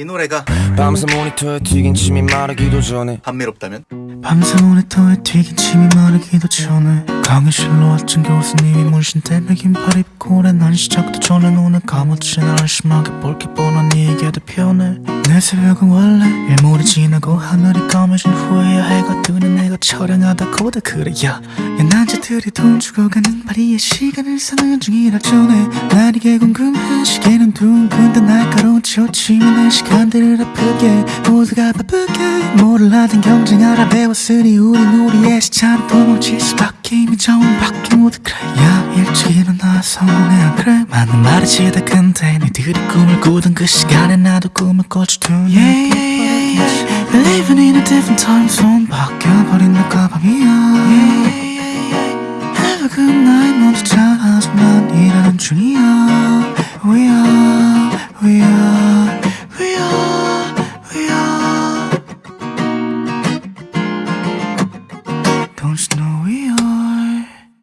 이 노래가 밤새 모니터에 튀긴 침이 마르기도 전에 감미롭다면? 밤새 모니터에 튀긴 침이 마르기도 전에 강의실로 왔던 교수님이 문신대 맥긴팔 입고 오래 난 시작도 전에 눈을 감았지. 날 심하게 볼게 뻔한 이에게도 편해. 내 새벽은 원래 일몰이 지나고 하늘이 까매진 후에야 해가 뜨는 내가 촬영하다고도 그래 야. 난자들이 돈 주고 가는 파리의 시간을 사는 중이라 전에 난 이게 궁금해 시계는 둥근데 날카로 내 시간들을 아프게 모두가 바쁘게. 뭐를 하든 경쟁하라 배웠으니 우린 우리의 시차를 도망칠 수밖에. 이미 정은 바뀐 모두 그래 야 일찍 일어나 성공해 안 그래 많은 말이 지 다. 근데 니들이 꿈을 꾸던 그 시간에 나도 꿈을 두 yeah, yeah, yeah, yeah. Living in a different time zone. 바뀌어버린 낮과 밤이야. Have a good night. 너도 잘하지 난 일하는 중이야 Don't snowy are.